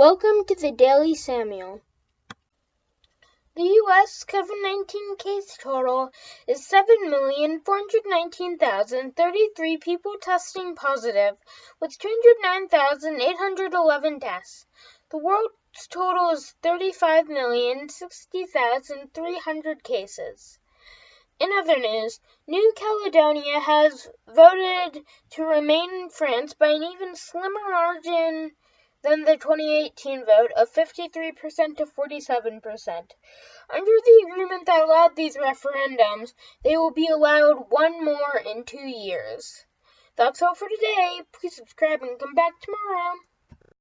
Welcome to the Daily Samuel. The U.S. COVID 19 case total is 7,419,033 people testing positive, with 209,811 deaths. The world's total is 35,060,300 cases. In other news, New Caledonia has voted to remain in France by an even slimmer margin than the 2018 vote of 53% to 47%. Under the agreement that allowed these referendums, they will be allowed one more in two years. That's all for today. Please subscribe and come back tomorrow.